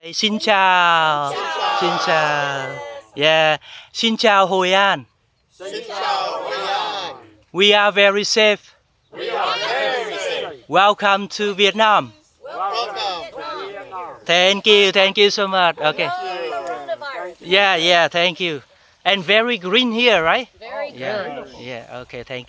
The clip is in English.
Hey, Xin chào. Xin chào. Yeah. Xin chào Hội An. We are very safe. We are very safe. Welcome to Vietnam. Thank you. Thank you so much. Okay. Yeah, yeah. Thank you. And very green here, right? Very Yeah. Yeah. Okay. Thank you.